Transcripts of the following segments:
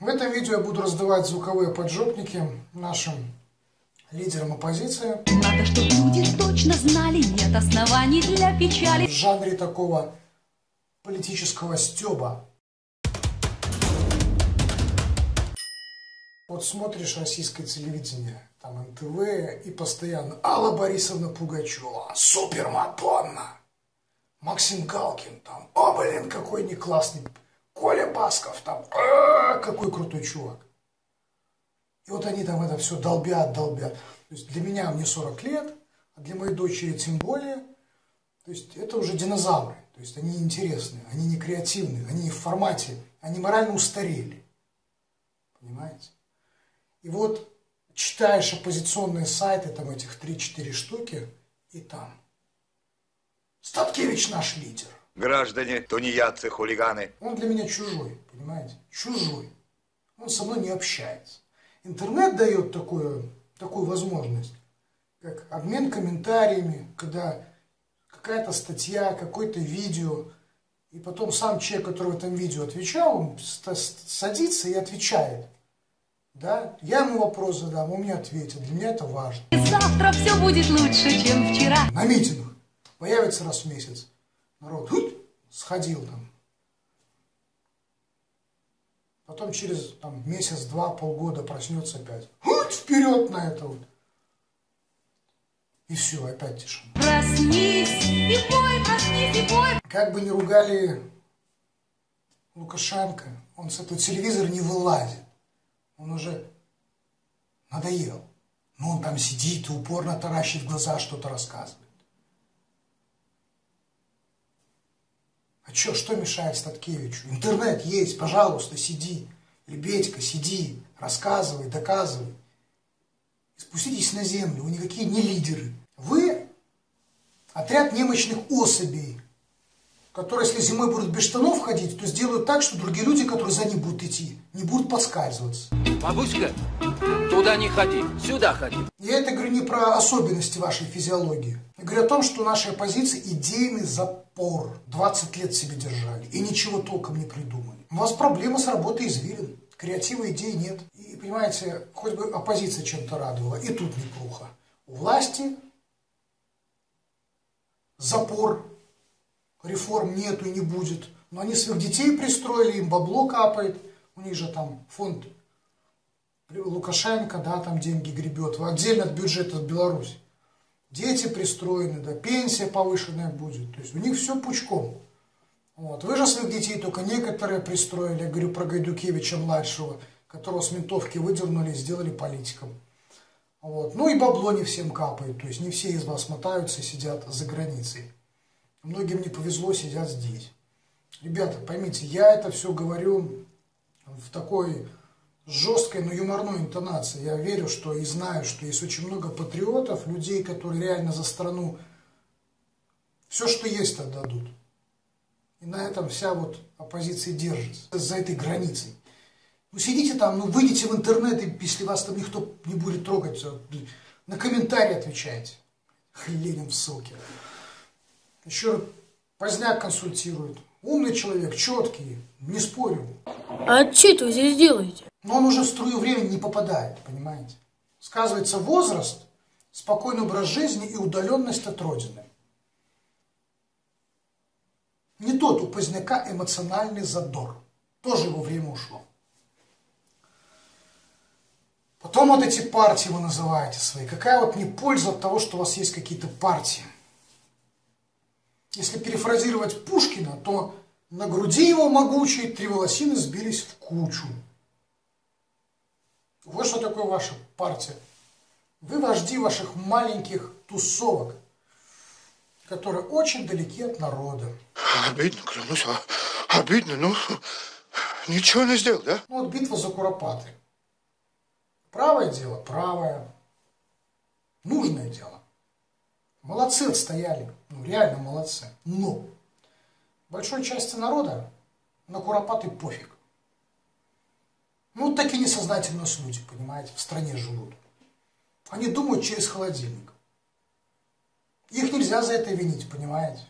В этом видео я буду раздавать звуковые поджопники нашим лидерам оппозиции. Надо, чтобы люди точно знали, нет оснований для печали. В жанре такого политического стеба. Вот смотришь российское телевидение, там НТВ, и постоянно Алла Борисовна Пугачева, супер Мадонна, Максим Галкин, там, о, блин, какой не классный, Басков, там, «А, какой крутой чувак. И вот они там это все долбят, долбят. То есть для меня мне 40 лет, а для моей дочери тем более. То есть это уже динозавры. То есть они интересные, они не креативные, они не в формате, они морально устарели. Понимаете? И вот читаешь оппозиционные сайты, там этих 3-4 штуки, и там. Статкевич наш лидер. Граждане, тунеядцы, хулиганы. Он для меня чужой, понимаете? Чужой. Он со мной не общается. Интернет дает такую, такую возможность, как обмен комментариями, когда какая-то статья, какое-то видео, и потом сам человек, который в этом видео отвечал, он садится и отвечает. Да? Я ему вопрос задам, он мне ответит. Для меня это важно. Завтра все будет лучше, чем вчера. На митингах появится раз в месяц. Народ хуть, сходил там. Потом через там, месяц, два, полгода проснется опять. Хуть, вперед на это вот. И все, опять тишина. Проснись и пой, проснись и пой. Как бы ни ругали Лукашенко, он с этого телевизора не вылазит. Он уже надоел. Но он там сидит и упорно таращит глаза, что-то рассказывает. А что, мешает Статкевичу? Интернет есть, пожалуйста, сиди. Лебедька, сиди, рассказывай, доказывай. И спуститесь на землю, вы никакие не лидеры. Вы отряд немощных особей, которые, если зимой будут без штанов ходить, то сделают так, что другие люди, которые за ним будут идти, не будут подскальзываться. Бабуська, туда не ходи, сюда ходи. Я это говорю не про особенности вашей физиологии. Я говорю о том, что нашей оппозиции идейный запор. 20 лет себе держали и ничего толком не придумали. У вас проблема с работой извилин. Креатива идей нет. И, понимаете, хоть бы оппозиция чем-то радовала, и тут неплохо. У власти запор реформ нету и не будет. Но они своих детей пристроили, им бабло капает. У них же там фонд Лукашенко, да, там деньги гребет. Отдельно от бюджета Беларуси. Дети пристроены, да, пенсия повышенная будет. То есть у них все пучком. Вот. Вы же своих детей только некоторые пристроили. Я говорю про Гайдукевича младшего, которого с ментовки выдернули и сделали политиком. Вот. Ну и бабло не всем капает. То есть не все из вас мотаются и сидят за границей. Многим не повезло, сидят здесь. Ребята, поймите, я это все говорю в такой жесткой, но юморной интонации. Я верю, что и знаю, что есть очень много патриотов, людей, которые реально за страну все, что есть, отдадут. И на этом вся вот оппозиция держится, за этой границей. Ну сидите там, ну выйдите в интернет, и если вас там никто не будет трогать, на комментарии отвечайте. Ленин в ссылке. Еще поздняк консультирует. Умный человек, четкий, не спорю. А что вы здесь делаете? Но он уже в струю времени не попадает, понимаете? Сказывается возраст, спокойный образ жизни и удаленность от Родины. Не тот у поздняка эмоциональный задор. Тоже его время ушло. Потом вот эти партии вы называете свои. Какая вот не польза от того, что у вас есть какие-то партии? Если перефразировать Пушкина, то на груди его могучие три волосины сбились в кучу. Вот что такое ваша партия. Вы вожди ваших маленьких тусовок, которые очень далеки от народа. Обидно, клянусь, а, обидно, ну, ничего не сделал, да? Ну вот битва за Куропаты. Правое дело, правое. Нужное дело. Молодцы отстояли, ну реально молодцы. Но большой части народа на куропаты пофиг. Ну, такие несознательные люди, понимаете, в стране живут. Они думают через холодильник. Их нельзя за это винить, понимаете?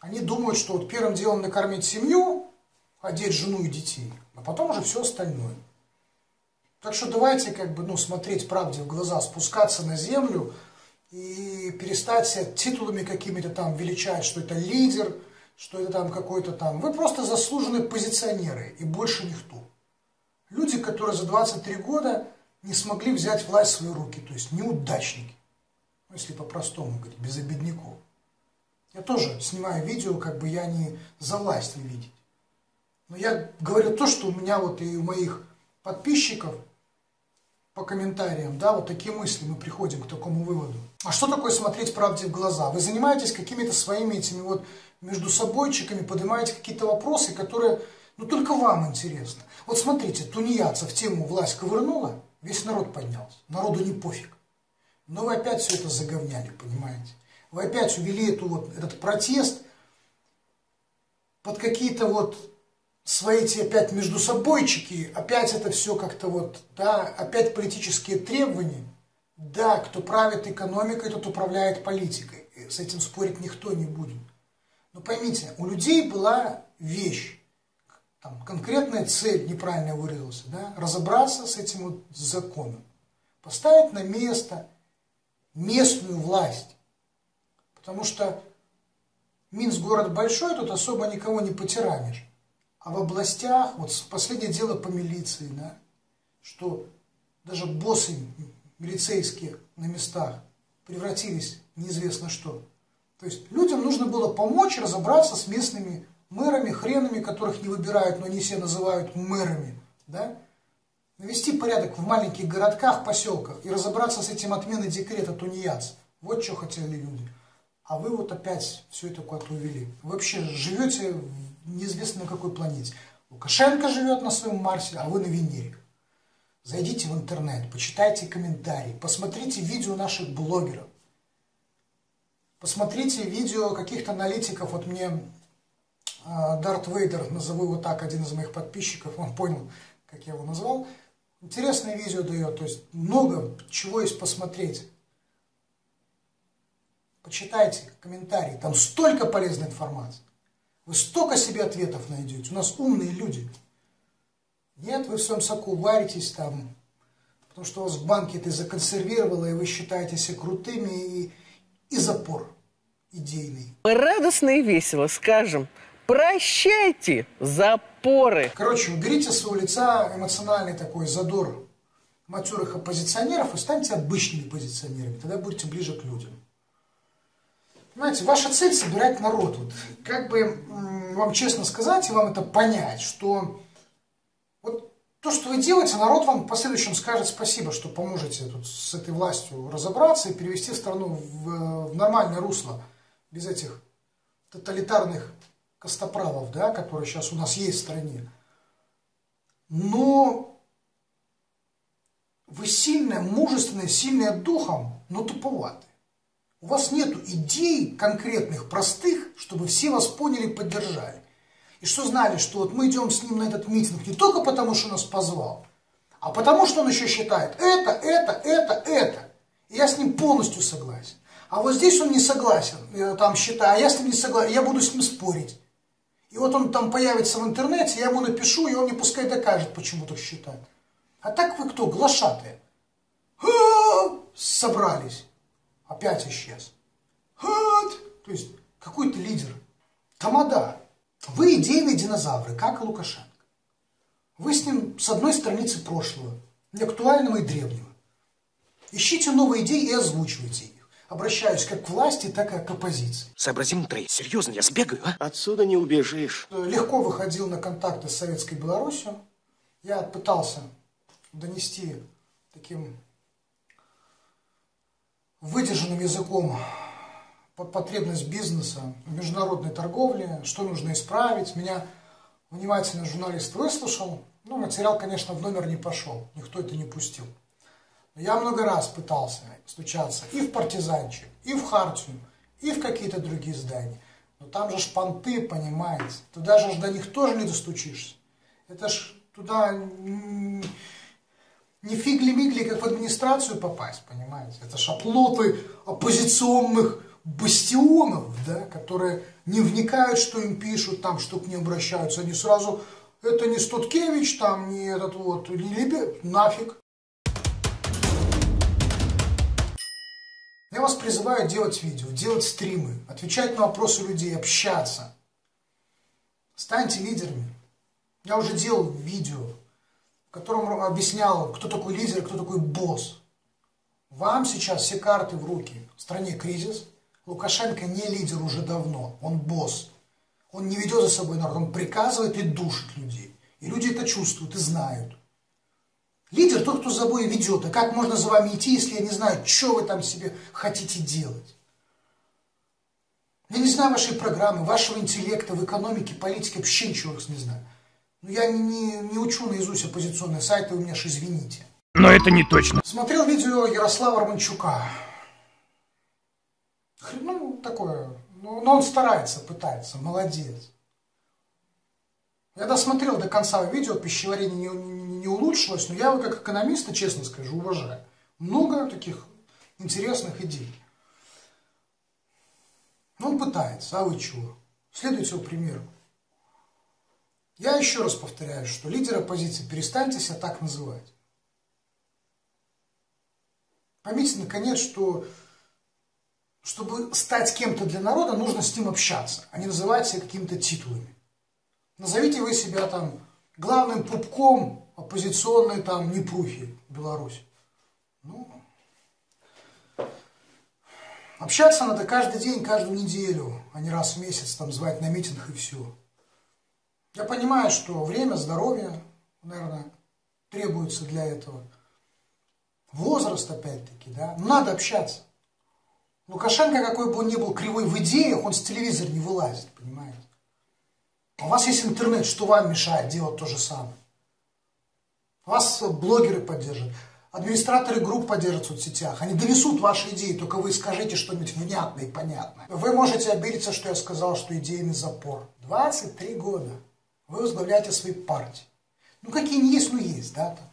Они думают, что вот первым делом накормить семью, одеть жену и детей. а потом уже все остальное. Так что давайте как бы, ну, смотреть правде в глаза, спускаться на землю и перестать себя титулами какими-то там величать, что это лидер, что это там какой-то там. Вы просто заслуженные позиционеры и больше никто. Люди, которые за 23 года не смогли взять власть в свои руки, то есть неудачники. Ну, если по-простому говорить, без обедняков. Я тоже снимаю видео, как бы я не за власть не видеть. Но я говорю то, что у меня вот и у моих подписчиков по комментариям, да, вот такие мысли, мы приходим к такому выводу. А что такое смотреть правде в глаза? Вы занимаетесь какими-то своими этими вот между собойчиками, поднимаете какие-то вопросы, которые, ну, только вам интересно. Вот смотрите, тунеядцев тему власть ковырнула, весь народ поднялся, народу не пофиг. Но вы опять все это заговняли, понимаете? Вы опять увели эту вот, этот протест под какие-то вот свои эти опять между собойчики, опять это все как-то вот, да, опять политические требования. Да, кто правит экономикой, тот управляет политикой. С этим спорить никто не будет. Но поймите, у людей была вещь, там, конкретная цель неправильно выразился, да, разобраться с этим вот законом, поставить на место местную власть. Потому что Минск город большой, тут особо никого не потиранишь. А в областях, вот последнее дело по милиции, да, что даже боссы милицейские на местах превратились неизвестно что. То есть людям нужно было помочь разобраться с местными мэрами, хренами, которых не выбирают, но они все называют мэрами. Да? Навести порядок в маленьких городках, поселках и разобраться с этим отменой декрета тунеядцев. Вот что хотели люди. А вы вот опять все это куда-то увели. Вы вообще живете неизвестно на какой планете. Лукашенко живет на своем Марсе, а вы на Венере. Зайдите в интернет, почитайте комментарии, посмотрите видео наших блогеров. Посмотрите видео каких-то аналитиков. Вот мне Дарт Вейдер, назову его так, один из моих подписчиков, он понял, как я его назвал. Интересное видео дает, то есть много чего есть посмотреть. Почитайте комментарии, там столько полезной информации. Вы столько себе ответов найдете. У нас умные люди. Нет, вы в своем соку варитесь там, потому что у вас в банке это законсервировало, и вы считаете себя крутыми, и, и запор идейный. Мы радостно и весело скажем, прощайте запоры. Короче, уберите с своего лица эмоциональный такой задор матерых оппозиционеров и станьте обычными оппозиционерами, тогда будете ближе к людям. Понимаете, ваша цель собирать народ. Вот, как бы вам честно сказать и вам это понять, что вот то, что вы делаете, народ вам в последующем скажет спасибо, что поможете тут с этой властью разобраться и перевести страну в, в нормальное русло, без этих тоталитарных костоправов, да, которые сейчас у нас есть в стране. Но вы сильные, мужественные, сильные духом, но туповатые. У вас нет идей конкретных, простых, чтобы все вас поняли и поддержали. И что знали, что вот мы идем с ним на этот митинг не только потому, что нас позвал, а потому, что он еще считает это, это, это, это. И я с ним полностью согласен. А вот здесь он не согласен, я там считаю, а я с ним не согласен, я буду с ним спорить. И вот он там появится в интернете, я ему напишу, и он мне пускай докажет, почему так считает. А так вы кто, глашатые? Собрались опять исчез. Вот. То есть какой-то лидер. Тамада. Вы идейные динозавры, как и Лукашенко. Вы с ним с одной страницы прошлого, и актуального и древнего. Ищите новые идеи и озвучивайте. Обращаюсь как к власти, так и к оппозиции. Сообразим, Трей, серьезно, я сбегаю, а? Отсюда не убежишь. Легко выходил на контакты с Советской Беларусью. Я пытался донести таким выдержанным языком потребность бизнеса в международной торговле, что нужно исправить. Меня внимательно журналист выслушал. Ну, материал, конечно, в номер не пошел, никто это не пустил. Я много раз пытался стучаться и в партизанчик, и в хартию, и в какие-то другие здания. Но там же шпанты, понимаете. Туда же до них тоже не достучишься. Это ж туда не фигли-мигли, как в администрацию попасть, понимаете? Это шаплоты оппозиционных бастионов, да, которые не вникают, что им пишут, там, что к ним обращаются. Они сразу Это не Стуткевич, там, не этот вот, не Либе, нафиг. Я вас призываю делать видео, делать стримы, отвечать на вопросы людей, общаться. Станьте лидерами. Я уже делал видео, в котором объяснял, кто такой лидер, кто такой босс. Вам сейчас все карты в руки. В стране кризис. Лукашенко не лидер уже давно, он босс. Он не ведет за собой народ, он приказывает и душит людей. И люди это чувствуют и знают. Лидер тот, кто за собой ведет. А как можно за вами идти, если я не знаю, что вы там себе хотите делать? Я не знаю вашей программы, вашего интеллекта в экономике, политике, вообще ничего не знаю. Но я не, не учу наизусть оппозиционные сайты, вы меня ж извините. Но это не точно. Смотрел видео Ярослава Романчука. Ну, такое. Ну, но он старается, пытается, молодец. Я досмотрел до конца видео, пищеварение не, не, не улучшилось, но я его как экономиста, честно скажу, уважаю. Много таких интересных идей. Но он пытается, а вы чего? Следуйте его примеру. Я еще раз повторяю, что лидер оппозиции, перестаньте себя так называть. Поймите, наконец, что чтобы стать кем-то для народа, нужно с ним общаться, а не называть себя какими-то титулами. Назовите вы себя там главным пупком оппозиционной там Непрухи в Беларуси. Ну, общаться надо каждый день, каждую неделю, а не раз в месяц там звать на митинг и все. Я понимаю, что время, здоровье, наверное, требуется для этого. Возраст, опять-таки, да. Надо общаться. Лукашенко, какой бы он ни был кривой в идеях, он с телевизора не вылазит, понимаете? У вас есть интернет, что вам мешает делать то же самое? Вас блогеры поддержат, администраторы групп поддержат в соцсетях. Они донесут ваши идеи, только вы скажите что-нибудь внятное и понятное. Вы можете обидеться, что я сказал, что идейный запор. 23 года вы возглавляете свои партии. Ну, какие не есть, ну есть, да, там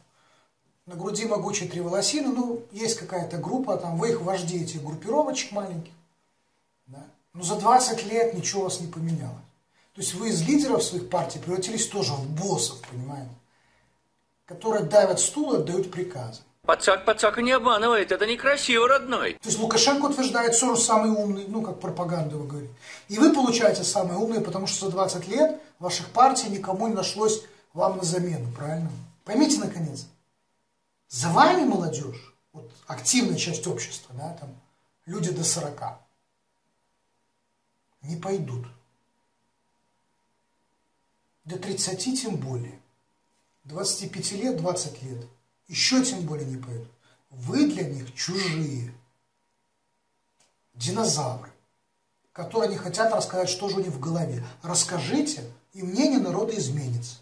на груди могучие три волосины, ну, есть какая-то группа, там, вы их вожди этих группировочек маленьких, да? но за 20 лет ничего у вас не поменялось. То есть вы из лидеров своих партий превратились тоже в боссов, понимаете, которые давят стул и отдают приказы. Пацак пацака не обманывает, это некрасиво, родной. То есть Лукашенко утверждает, Сорос самый умный, ну, как пропаганда вы говорите. И вы получаете самые умные, потому что за 20 лет ваших партий никому не нашлось вам на замену, правильно? Поймите, наконец, за вами молодежь, вот активная часть общества, да, там люди до 40, не пойдут. До 30 тем более. 25 лет, 20 лет. Еще тем более не пойдут. Вы для них чужие. Динозавры, которые не хотят рассказать, что же у них в голове. Расскажите, и мнение народа изменится.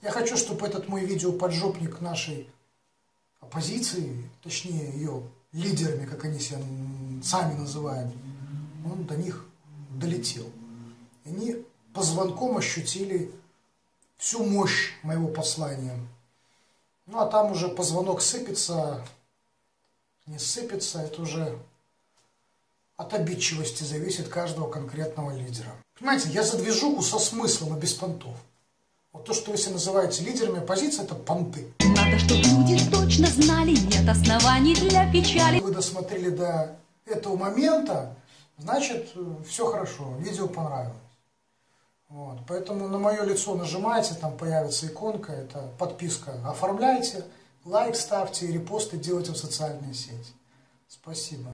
Я хочу, чтобы этот мой видеоподжопник нашей оппозиции, точнее ее лидерами, как они себя сами называют, он до них долетел. Они по звонкам ощутили всю мощь моего послания. Ну а там уже позвонок сыпется, не сыпется, это уже от обидчивости зависит каждого конкретного лидера. Понимаете, я за движуху со смыслом и без понтов. Вот то, что вы себя называете лидерами оппозиции, это понты. Надо, чтобы люди точно знали, нет оснований для печали. Вы досмотрели до этого момента, значит, все хорошо, видео понравилось. Вот, поэтому на мое лицо нажимайте, там появится иконка, это подписка. Оформляйте, лайк ставьте, репосты делайте в социальные сети. Спасибо.